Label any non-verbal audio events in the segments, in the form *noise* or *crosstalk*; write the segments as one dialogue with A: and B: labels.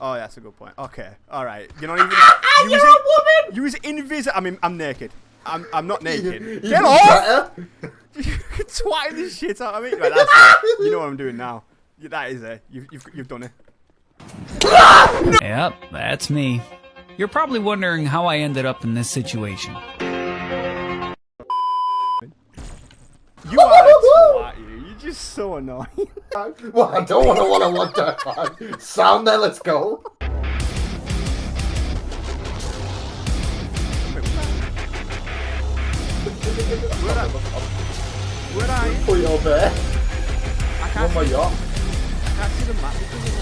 A: Oh, yeah, that's a good point. Okay, all right. You're not *laughs* even.
B: Ah, ah, you're
A: was
B: a
A: in-
B: woman!
A: You was invisible. I mean, I'm naked. I'm, I'm not naked. Get off! You're twatting the shit out of me. Right, that's it. You know what I'm doing now. That is it. You've, you've, you've done it. *laughs*
C: Yep, that's me. You're probably wondering how I ended up in this situation.
A: You are a *laughs* twat, you. You're just so annoying. *laughs*
B: well, I don't want to want to watch that man. Sound there, let's go.
A: Where are, where are you?
B: Put your bear.
A: I
B: On
A: can't,
B: my yacht.
A: I can't see the map because of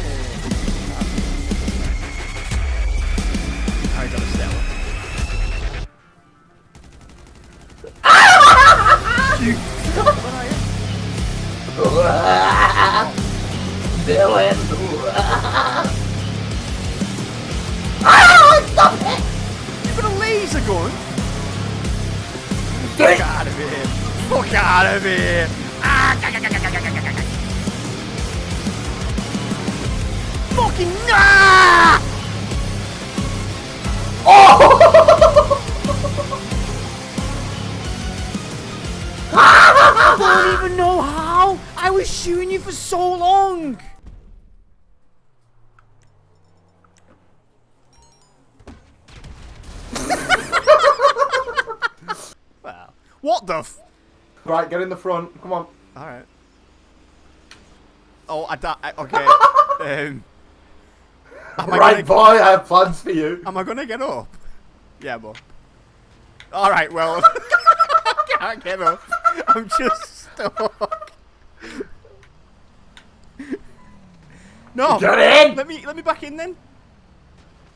A: Fuck out of here! Fuck out of here! Ah. Fucking no! Ah! Oh! *laughs* I don't even know how! I was shooting you for so long! What the? F-
B: Right, get in the front. Come on.
A: All right. Oh, I di- I- Okay. *laughs* um, am I
B: right, boy, I have plans for you.
A: Am I gonna get up? Yeah, but. All right. Well, *laughs* I can't get up. I'm just stuck. No.
B: Get in!
A: Let me let me back in then.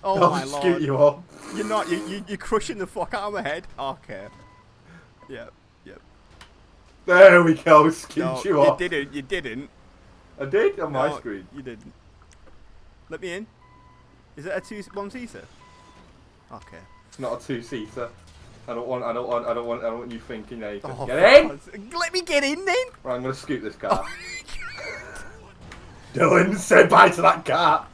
A: Oh
B: I'll
A: my
B: scoot
A: lord.
B: you up.
A: You're not. You, you you're crushing the fuck out of my head. Okay. Yep. Yep.
B: There we go. Scoot
A: No,
B: you
A: you
B: up.
A: didn't. You didn't.
B: I did on my screen.
A: You didn't. Let me in. Is it a two one seater? Okay.
B: It's not a two-seater. I don't want. I don't want. I don't want. I don't want you thinking that you
A: Oh,
B: get
A: for
B: in.
A: Let me get in then.
B: Right, I'm gonna scoot this oh car. Dylan, say bye to that car.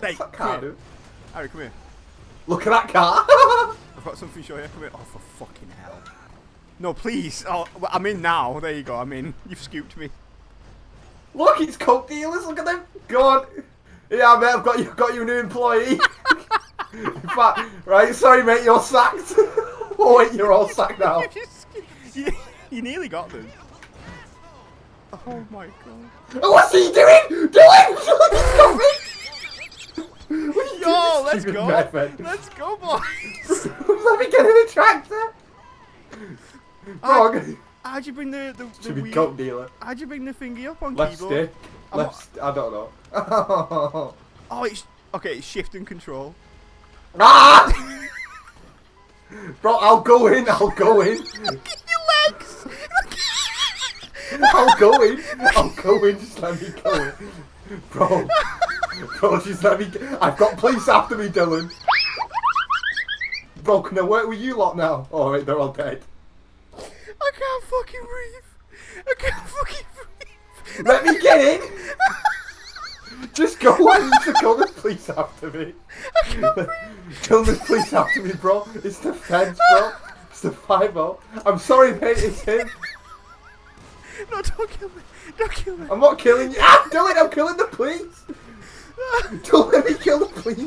A: Hey,
B: that
A: come
B: car,
A: here.
B: dude.
A: Harry, come here.
B: Look at that car.
A: I've got something to show you. Come here. Oh, for fucking hell. No, please. Oh, I'm in now. There you go. I'm in. You've scooped me.
B: Look, it's coke dealers. Look at them. Go on. Yeah, mate. I've got you. Got you a new employee. *laughs* In fact, right. Sorry, mate. You're sacked. *laughs* oh wait, you're all sacked now. *laughs*
A: you, nearly got them. Oh my god.
B: Oh, what's he doing? It. What are you
A: Yo,
B: doing,
A: let's go. Let's go, boys. *laughs*
B: Let me get in the tractor. Wrong.
A: How'd you bring the the, the
B: Should be
A: wheel-
B: coke dealer.
A: How'd you bring the thingy up on
B: Left
A: keyboard?
B: stick.
A: I'm
B: Left. I don't know. *laughs*
A: Oh, it's okay. It's shift and control.
B: ah! Bro, I'll go in. I'll go in.
A: Look at your legs.
B: I'll go in. I'll go in. Just let me go in. Bro. Just let me. I've got police after me, Dylan. Bro, can I work with you lot now? Oh, wait, they're all dead.
A: I can't fucking breathe. I can't fucking breathe.
B: Let me get in. *laughs* Just go in. To call the police after me. I can't breathe. Kill the police after me, bro. It's the feds, bro. It's the five I'm sorry, mate. It's him.
A: No, don't kill me. Don't kill me.
B: I'm not killing you. Ah, Dylan, I'm killing the police. *laughs* Don't let me kill the police.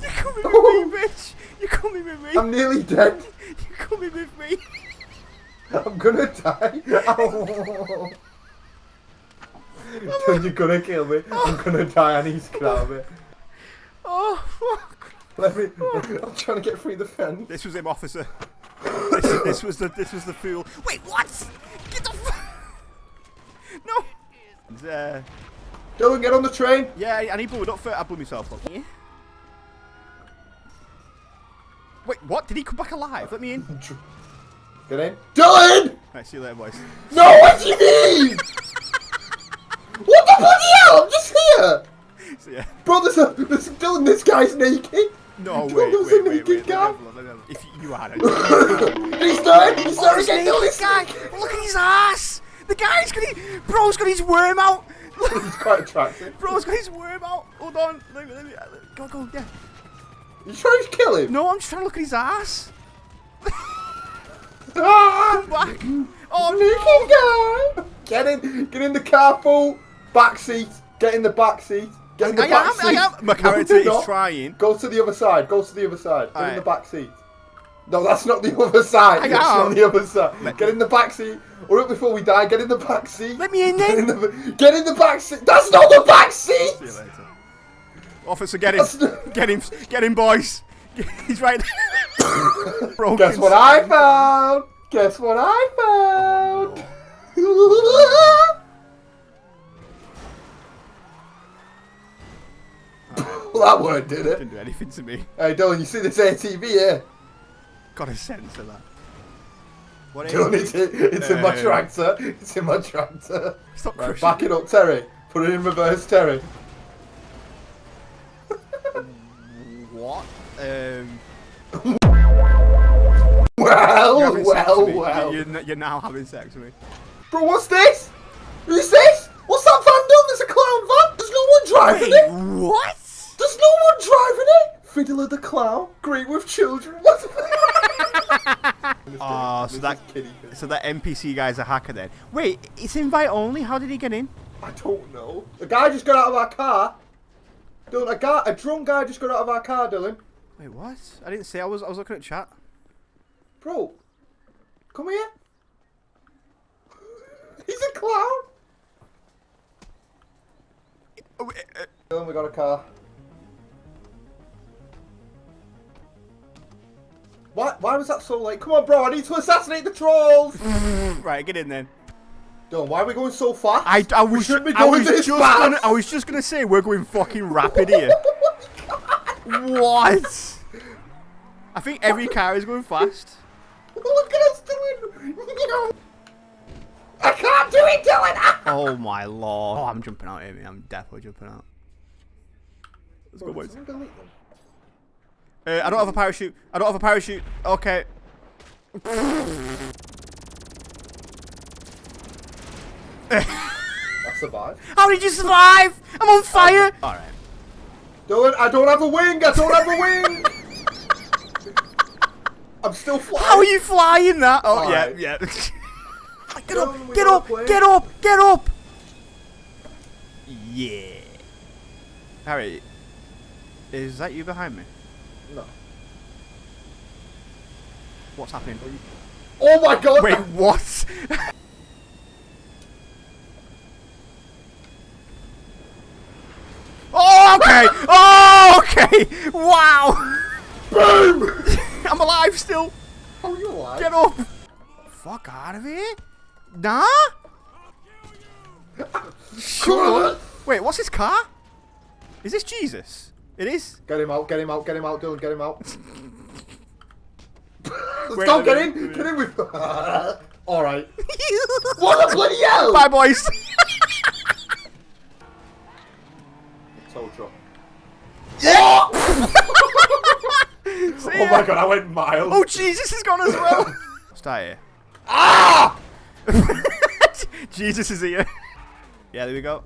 A: You're coming with me, bitch. You're coming with me.
B: I'm nearly dead.
A: You're coming with me.
B: I'm gonna die. Ow. Dylan, you're gonna kill me. I'm gonna die. I need to get out of it.
A: Oh fuck.
B: Let me. I'm trying to get through the fence.
A: This was him, officer. This, this was the this was the fool. Wait, what? Get the. F- *laughs* no. Uh,
B: Dylan, get on the train.
A: yeah, I need blew it up for. I blew myself up. Yeah. Wait, what? Did he come back alive? Let me in. *laughs*
B: Get in. Dylan!
A: Right, see you later, boys.
B: No, what do you mean? *laughs* what the bloody hell? I'm just here. *laughs*
A: See ya.
B: Bro, there's a, uh, there's Dylan, this guy's naked.
A: No,
B: Dylan,
A: wait,
B: there's
A: wait,
B: a
A: wait,
B: naked
A: wait.
B: guy.
A: Let me have a look, let me have a look. If you are,
B: He's dead. He's
A: Oh,
B: sorry,
A: this naked guy! Look at his ass! The guy's got his, bro's got his worm out!
B: He's quite attractive.
A: Bro's got his worm out. Hold on. Let me, let me, go, go, yeah.
B: You trying to kill him?
A: No, I'm just trying to look at his ass.
B: Ah! *laughs*
A: Back. Oh,
B: Sneaky guy! Get in, get in the car, fool. Back seat. Get in the back seat. Get in the
A: I
B: back
A: am,
B: seat.
A: I am. My character
B: you're
A: is
B: not.
A: trying.
B: Go to the other side. Go to the other side. Get in
A: Alright.
B: the back seat. No, that's not the other side.
A: I
B: That's
A: am.
B: not the other side. Get in the back seat. Or up before we die. Get in the back seat.
A: Let me in
B: Get in the, get in the back seat. That's not the back seat.
A: See you later. Officer, get him.
B: Not- *laughs*
A: Get him. Get him, boys. *laughs* He's right there. *laughs*
B: Guess what I found? Guess what I found? well, that word did it.
A: Didn't do anything to me.
B: Hey, Dylan, you see this ATV here?
A: Got a sense of that. What
B: Dylan,
A: is
B: it's, it's in my
A: Uh,
B: tractor. It's in my tractor.
A: Stop
B: Right,
A: crushing.
B: back it up, Terry. Put it in reverse, Terry. *laughs*
A: What? Um, *laughs*
B: Well,
A: you're having sex
B: well,
A: with me.
B: well.
A: You're, you're now having sex with me.
B: Bro, what's this? Who's this? What's that van done? There's a clown van. There's no one driving it.
A: What?
B: There's no one driving it! Fiddler the Clown, great with children. What? *laughs* *laughs*
A: Oh, so that so that NPC guy's a hacker then. Wait, it's invite only. How did he get in?
B: I don't know. A guy just got out of our car. Dylan, a guy, a drunk guy just got out of our car, Dylan.
A: Wait, what? I didn't say. I was I was looking at chat.
B: Bro, come here. *laughs* He's a clown.
A: Oh, uh,
B: Dylan, we got a car. Why, why was that so late? Come on, bro, I need to assassinate the trolls! Mm.
A: right, get in then.
B: Dylan, why are we going so fast?
A: I, I was
B: shouldn't be
A: I
B: going
A: was
B: this
A: just
B: fast.
A: gonna I was just gonna say we're going fucking rapid here. *laughs* what? I think every car is going fast.
B: Look at us doing. I can't do it, Dylan. *laughs*
A: Oh my lord. Oh, I'm jumping out here, man. I'm definitely jumping out. Let's go, boys.
B: did someone delete them?
A: Uh, I don't have a parachute. I don't have a parachute. Okay.
B: I survived.
A: How did you survive? I'm on fire. All right.
B: Dylan, I don't have a wing. I don't have a wing. I'm still flying.
A: How are you flying that? Oh yeah,
B: Alright.
A: yeah. get up!
B: we
A: Get up!
B: plane.
A: Get up! Get up! Yeah. Harry, is that you behind me?
B: No.
A: What's happening?
B: Oh my god.
A: Wait, *laughs* what? oh, okay. Oh, okay. Wow.
B: Boom. *laughs*
A: I'm alive still.
B: How are you alive?
A: Get up. Fuck out of here. Nah. *laughs*
B: Sure.
A: Wait, what's his car? Is this Jesus? It is.
B: Get him out. Get him out. Get him out, Dylan. Get him out. *laughs* Let's
A: Wait,
B: go.
A: let
B: Get in. Get in with. *laughs* All right. *laughs* What the bloody hell?
A: Bye, boys.
B: Truck.
A: See
B: Oh my god, I went miles.
A: Oh, Jesus is gone as well. Stay here.
B: Ah!
A: Jesus is here. Yeah, there we go.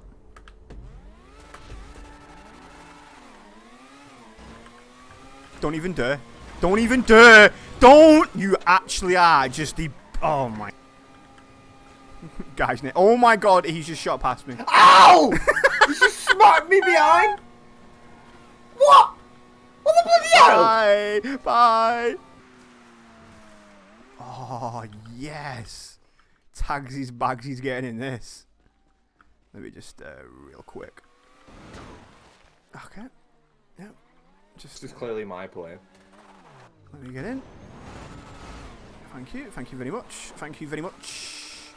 A: Don't even dare. Don't even dare. Don't. You actually are just the. Oh my. *laughs* Guy's. Oh my god, he's just shot past me.
B: Ow! *laughs* you just smacked me behind. What? What the bloody hell?
A: Bye. Bye. Oh, yes. Tagsy's Bagsy's getting in this. Let me just, uh, real quick. Okay. Just,
B: This is clearly my plane.
A: let me get in. Thank you. Thank you very much. Thank you very much.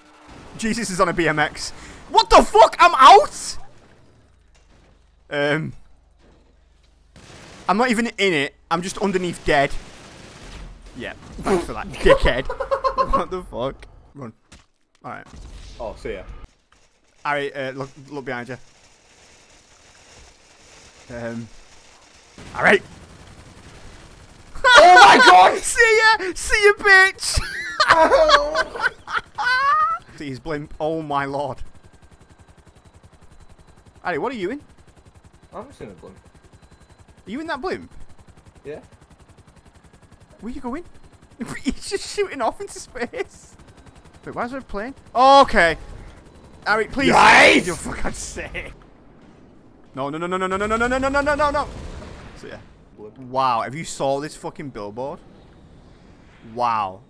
A: Jesus is on a BMX. What the fuck? I'm out? Um. I'm not even in it. I'm just underneath dead. Yeah. Thanks for that, *laughs* dickhead. what the fuck? Run. Alright.
B: Oh, see ya.
A: Alright, uh, look, look behind you. Um. Alright.
B: Oh my god!
A: See ya! See ya, bitch!
B: Ow.
A: See his blimp. Oh my lord. Harry, what are you in?
B: I'm just in a blimp.
A: Are you in that blimp?
B: Yeah.
A: Where you going? He's just shooting off into space. Wait, why is there a plane? Oh, okay. Harry, please.
B: Nice!
A: You for God's sake. No, no, no, no, no, no, no, no, no, no, no, no, no, no. So yeah. Wow, have you saw this fucking billboard? Wow.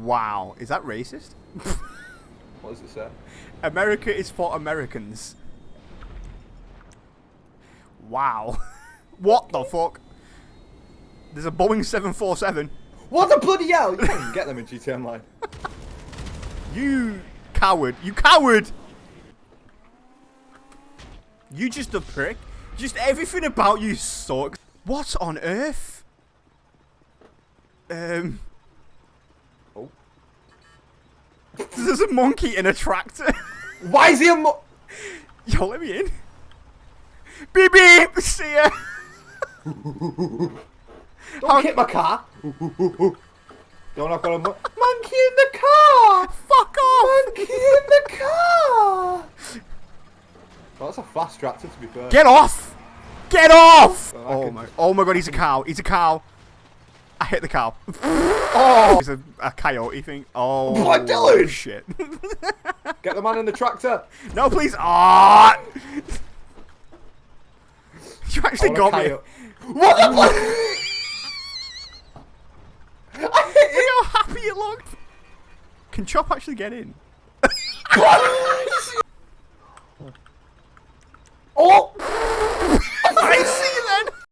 A: Wow. Is that racist? *laughs*
B: What does it say?
A: America is for Americans. Wow. *laughs* what the fuck? There's a Boeing 747.
B: What the bloody hell? You can't even get them in GTA Online. *laughs*
A: You coward. You coward! You just a prick. Just everything about you sucks. What on earth? Um.
B: Oh.
A: There's a monkey in a tractor. *laughs*
B: Why is he a mo-
A: Yo, let me in. Beep beep. See ya.
B: Don't
A: How-
B: hit my car. Don't I've got a mo- monkey in the car.
A: Fuck off.
B: Monkey in the car. Well, that's a fast tractor to be fair.
A: Get off! Get off!
B: Well,
A: Oh
B: can-
A: my! Oh my God! He's a cow! He's a cow! I hit the cow. *laughs* oh! He's a, a coyote thing. Oh.
B: Blood Dylan!
A: Shit! *laughs*
B: Get the man in the tractor.
A: no, please! Ah! you actually
B: I
A: got me.
B: coyote. What the fuck? *laughs*
A: Look how happy it looked. Can Chop actually get in?